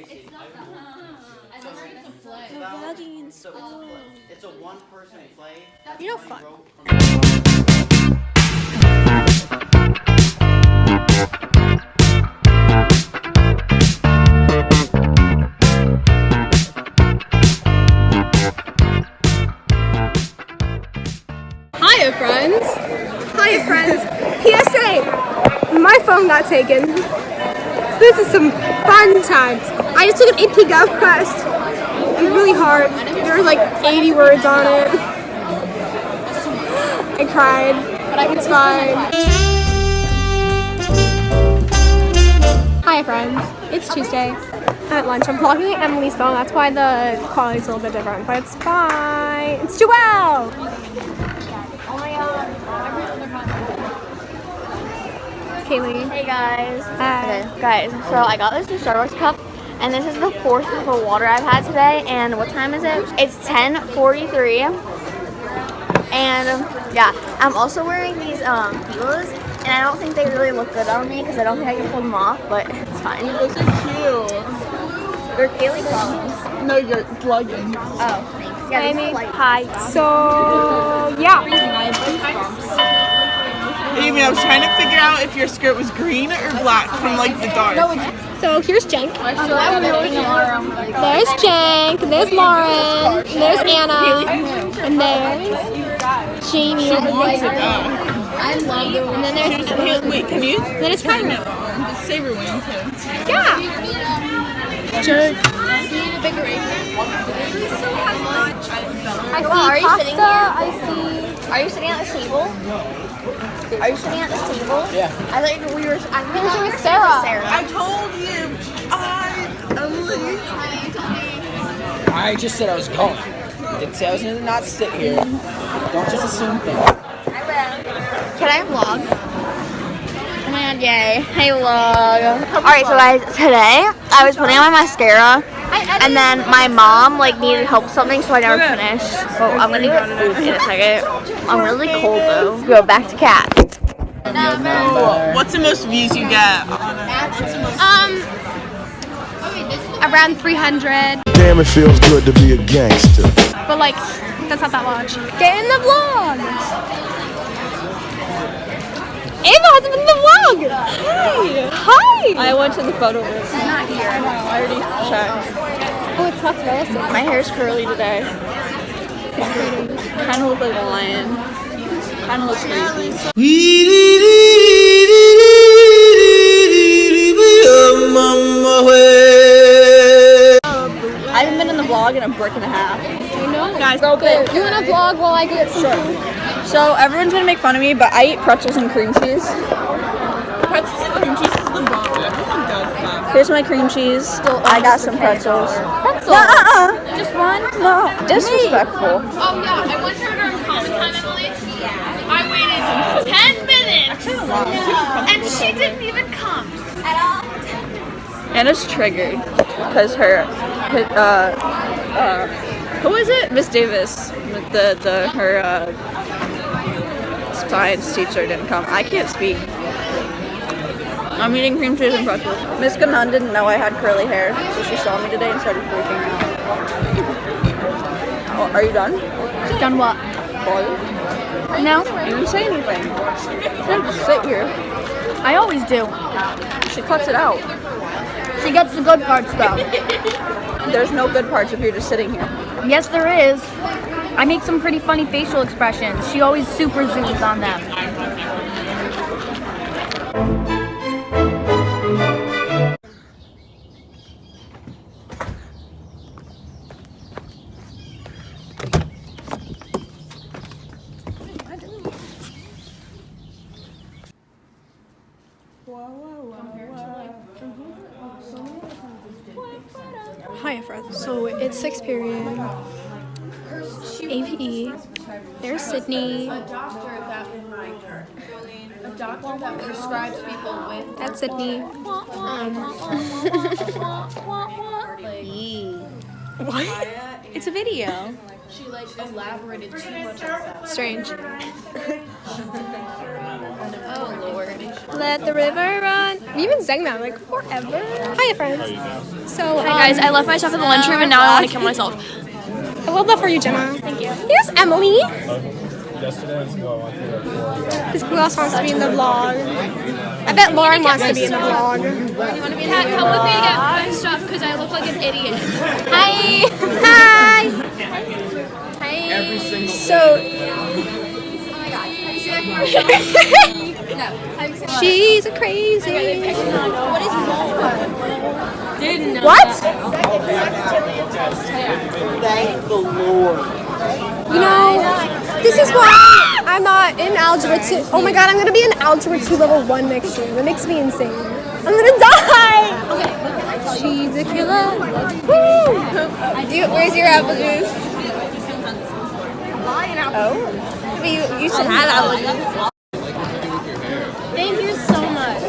It's vlogging in So it's a play. It's a one-person play. You know, One fun. wrote from- Hiya, friends. Hiya, friends. PSA, my phone got taken. So this is some fun times. I just took an AP Gov test. It was really hard. There were like 80 words on it. I cried, but it's fine. Hi friends. It's Tuesday. At lunch, I'm vlogging at Emily's phone. That's why the quality's a little bit different, but it's fine. It's Joelle. It's Kaylee. Hey guys. Hi. Okay, guys. So I got this new Starbucks cup, and this is the fourth cup of water I've had today. And what time is it? It's 10:43. And um, yeah, I'm also wearing these um heels, and I don't think they really look good on me because I don't think I can pull them off, but it's fine. Those are cute. They're Kaylee Collins. No, you're vlogging. Oh, thanks. Yeah, these are. Hi. So yeah. Amy, I was trying to figure out if your skirt was green or black from like the dark. So here's Jenk. There's Jenk. There's Lauren. There's Anna. And there's Jamie. Wants it up. And then there's Here, wait, can you then it's turn Kylie. it on? The saber wing too. Yeah. Jenk. I see pasta. I see. Are you sitting at the table? Are you sitting at this table? Yeah. I thought you- we were. I think Who's we were with Sarah? Sarah. I told you. I Emily. I just said I was going. Didn't say I was gonna not sit here. Don't just assume things. I will. Can I vlog? Oh my god, yay. Hey vlog. Alright, so guys, today I was putting on my mascara and then my mom like needed help with something so I never finished. So I'm gonna get food in a second. I'm really cold though. Go back to cat. What's the most views you get Um. Around 300. Damn, it feels good to be a gangster. But like, that's not that much. Get in the vlog. Ava's in the vlog. Hi. Hi. I went to the photo booth. She's not here. I know. I already checked. Oh, it's not realistic. My hair's curly today. Kind of look like a lion. Kind of looks crazy. I haven't been in the vlog in a brick and a half. I know. Guys, go big. You want to vlog while I get some food? So everyone's gonna make fun of me, but I eat pretzels and cream cheese. pretzels and cream cheese is the bomb. Everyone does that. Here's my cream cheese. I got some pretzels. Pretzels. Uh-uh. Just one? No, disrespectful. Oh yeah, I went to her during common time, Emily. I waited 10 minutes, and she didn't even come. Anna's triggered because her, her uh, uh, who is it? Miss Davis, the the her uh, science teacher didn't come. I can't speak. I'm eating cream cheese and pretzels. Miss Ganon didn't know I had curly hair, so she saw me today and started freaking out. Oh, are you done? Done what? Paul? No. You didn't say anything. You just sit here. I always do. She cuts it out. She gets the good parts though. There's no good parts if you're just sitting here. yes, there is. I make some pretty funny facial expressions. She always super zooms on them. Hi, friends. So it's sixth period. APE. There's Sydney. A doctor that a doctor that prescribes people with That's Sydney. Um, what? It's a video. she like elaborated too much on. Strange. Oh Lord. Let the river run. We been saying that like forever. Hiya, friends. So, um, Hi guys, I left my stuff in the lunchroom and now I want to kill myself. I love that for you, Jenna. Thank you. Here's Emily. Because who else wants to be in the vlog? I bet Lauren wants to be in the vlog. You want to be in Kat, come with me to get my stuff because I look like an idiot. Hi. Hi. Hi. So. She's a crazy. What is What? Thank the Lord. You know, this is why I'm not in algebra 2. Oh my god, I'm gonna be in algebra 2 level 1 next year. That makes me insane. I'm gonna die! She's a killer. Woo! Do you, where's your apple juice? Oh. But you, you should have apple juice. Thank you so much.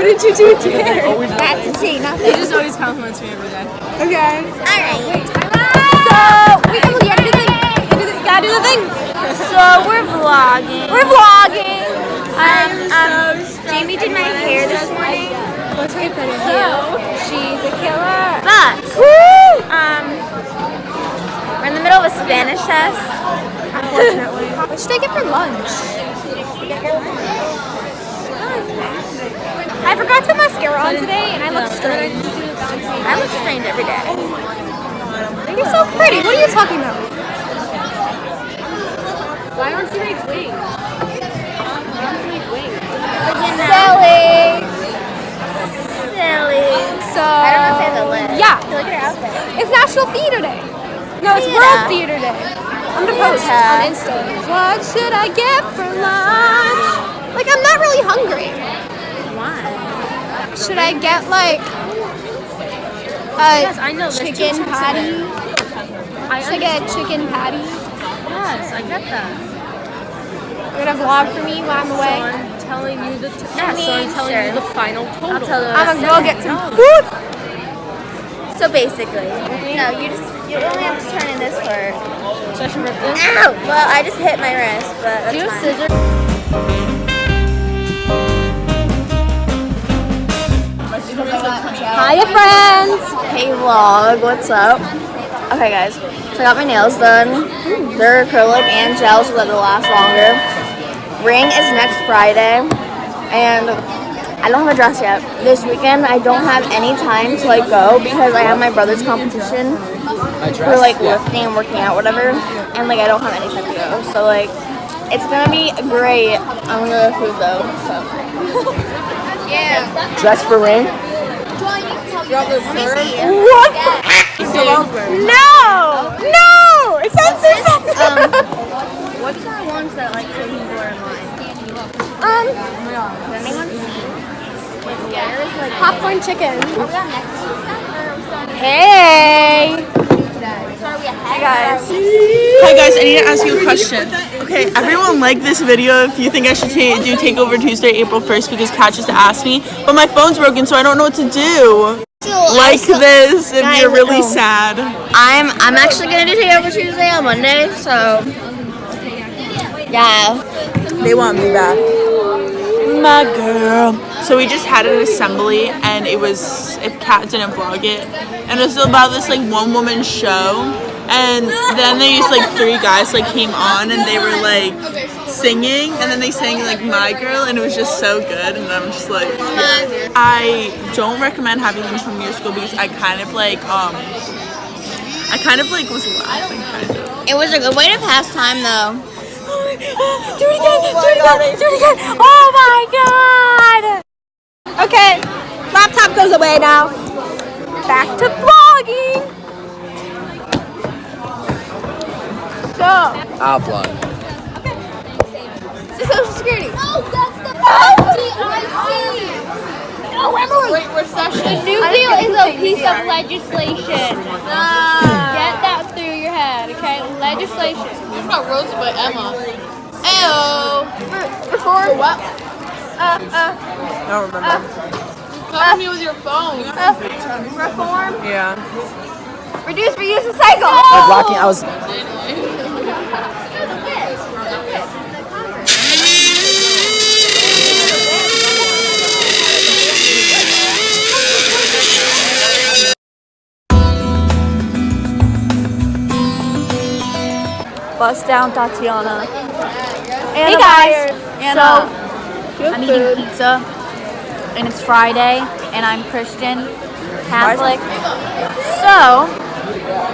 What did you do there? That's a tea, nothing. He just always compliments me every day. Okay. Alright. So, we have, you gotta do the thing. You do the- gotta do the thing. So we're vlogging. We're vlogging. Um, um, Jamie did my hair this morning. What's her opinion? So, She's a killer. but, Woo! um, we're in the middle of a Spanish test. Unfortunately. What should I get for lunch? I forgot to mascara on today and I look strange. I look strange every day. You're so pretty. What are you talking about? Why don't you make wings? Silly. Silly. So, I don't know if I have the list. Yeah. Look at her outfit. It's National Theater Day. No, it's Theater. World Theater Day. I'm gonna post on Insta. What should I get for lunch? Like, I'm not really hungry. Should I get like a Yes, I know. Chicken patty? I Should I get a chicken patty? Yes, I get that. You're gonna vlog for me while I'm So away. I'm telling you the t- I so I'm telling sure. you the final total. I'll tell you. I'm gonna go get some food. So basically, no, you just you only have to turn in this part. Session rip this. Ow! Well, I just hit my wrist, but that's Do you fine. scissors? Hiya, friends. Hey vlog, what's up? Okay guys, so I got my nails done. They're acrylic and gel so that they'll last longer. Ring is next Friday, and I don't have a dress yet. This weekend I don't have any time to like go because I have my brother's competition My for like lifting and working out, whatever, and like I don't have any time to go. So like, it's gonna be great. I'm gonna go to food though. So. Dress for ring? What? No! No! It sounds so sensitive. Um, what's our ones that like so people are in line? Um, Does anyone see? Like where is like popcorn chicken. On next week's stuff or are we starting Hey! So are we ahead? guys. Hi guys, I need to ask you a question. Okay, everyone like this video if you think I should ta- do Takeover Tuesday, April 1st because Kat just asked me. But my phone's broken, so I don't know what to do. Like this if Guys, you're really sad. I'm I'm actually gonna do Takeover Tuesday on Monday, so yeah. They want me back. My girl. So we just had an assembly and it was if Kat didn't vlog it. And it was about this like one woman show. And then they used like three guys like came on and they were like singing and then they sang like My Girl and it was just so good and I'm just like yeah. I don't recommend having them from your school because I kind of like um I kind of like was laughing kind of. It was a good way to pass time though. Do it again! do it again! Do it again! Oh my god! Okay, laptop goes away now. Back to vlogging. So, I'll vlog. this is Social Security. Oh, that's the FDIC. Oh, Emily! Wait, we're session. The new deal is a piece of legislation. Ah. Get that through okay? Legislation. What about Rosa but Emma? Ew. Reform. What? Uh, uh, I don't remember. Cover me with your phone. uh, reform. Yeah. Reduce, reuse, recycle. I was blocking. I was. Bust down Thotiana. Hey guys. So I'm eating pizza, and it's Friday, and I'm Christian, Catholic. So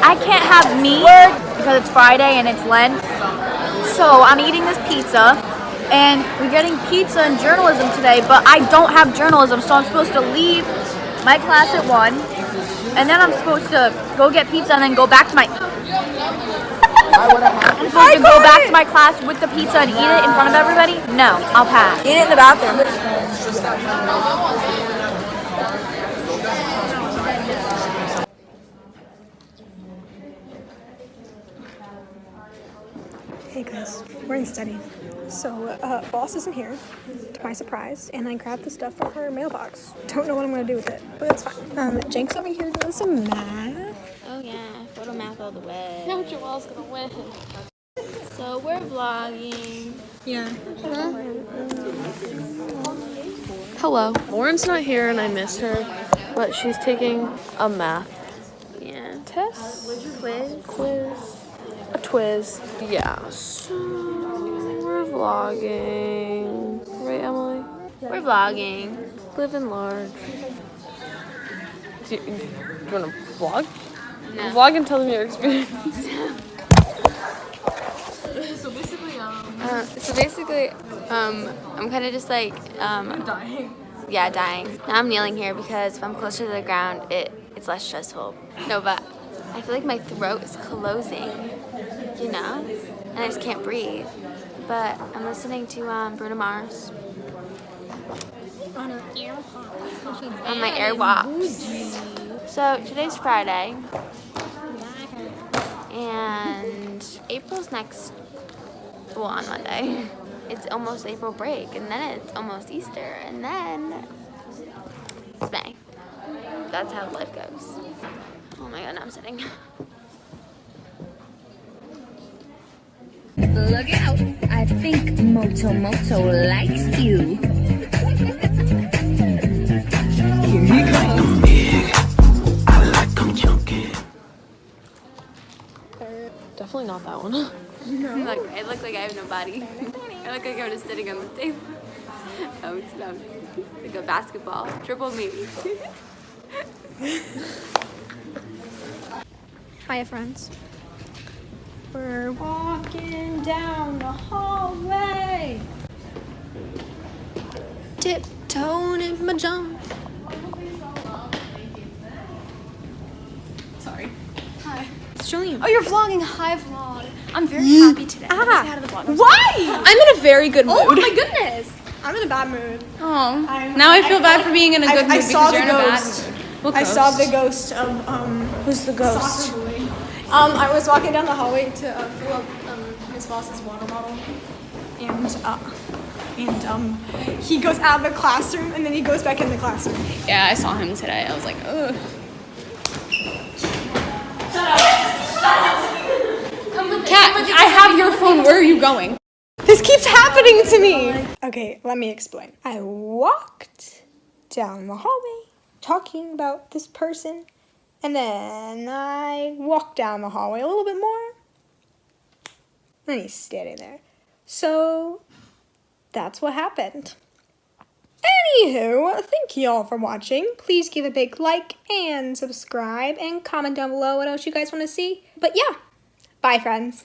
I can't have meat because it's Friday and it's Lent. So I'm eating this pizza, and we're getting pizza and journalism today, but I don't have journalism, so I'm supposed to leave my class at one, and then I'm supposed to go get pizza and then go back to my. I'm supposed to go back to my class with the pizza and eat it in front of everybody? No, I'll pass. Eat it in the bathroom. Hey guys, we're in study. So, uh, boss isn't here, to my surprise, and I grabbed the stuff from her mailbox. Don't know what I'm gonna do with it, but it's fine. Um, Jenks over here doing some math. Oh yeah, photo math all the Now Joelle's gonna win. So we're vlogging. Yeah. Hello. Lauren's not here and I miss her, but she's taking a math Yeah. test. Quiz. Quiz. A twiz. Yeah. So we're vlogging. Right, Emily? We're vlogging. Living large. Do you, do you want to vlog? Vlog and tell them your experience. Uh, so basically, um, I'm kind of just like, um, dying. Yeah, dying. Now I'm kneeling here because if I'm closer to the ground, it it's less stressful. No, but I feel like my throat is closing, you know, and I just can't breathe. But I'm listening to um, Bruno Mars on my AirPods. So today's Friday, and April's next well, on Monday. It's almost April break, and then it's almost Easter, and then it's May. That's how life goes. Oh my god, I'm sitting. Look out! I think Moto Moto likes you. Definitely not that one. Look, I look like I have no body. I look like I'm just sitting on the table. Oh, it's not like a basketball. Triple me. Hiya, friends. We're walking down the hallway. Tiptoeing in my jump. Hi. Oh, you're vlogging. Hi, vlog. I'm very happy today. I'm Ah. out of the vlog. Why? I'm in a very good mood. Oh my goodness. I'm in a bad mood. Oh. Now I feel bad for being in a good I, mood I saw because the you're in a bad ghost. mood. What I saw the ghost of um. Who's the ghost? Um, I was walking down the hallway to uh, fill up um, his boss's water bottle, and uh, and um, he goes out of the classroom, and then he goes back in the classroom. Yeah, I saw him today. I was like, ugh. Cat, I have your phone. Where are you going? This keeps happening to me. Okay, let me explain. I walked down the hallway talking about this person, and then I walked down the hallway a little bit more. And he's standing there. So that's what happened. Anywho, thank you all for watching. Please give a big like and subscribe and comment down below what else you guys want to see. But yeah, bye friends.